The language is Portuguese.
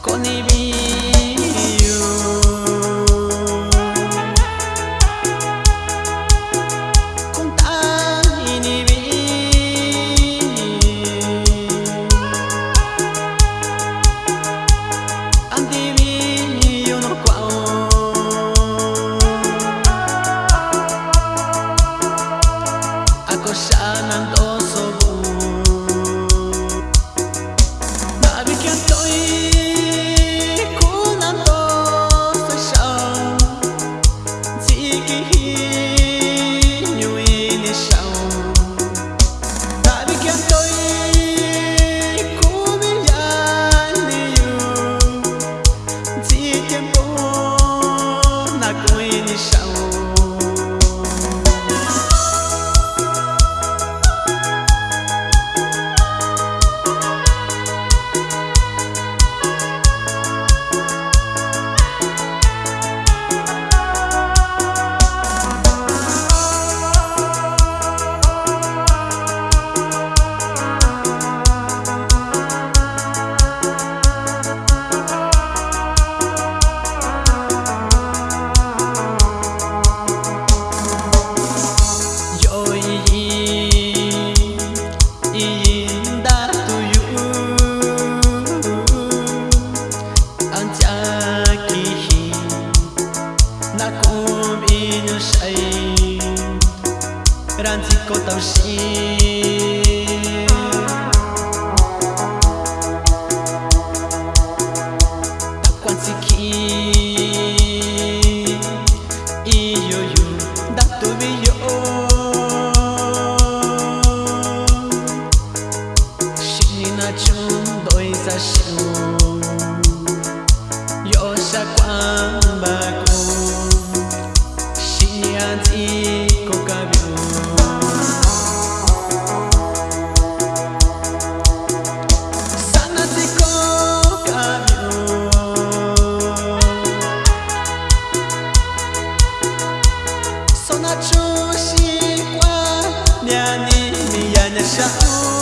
con ranzi ko tao shi ta sona chushi 你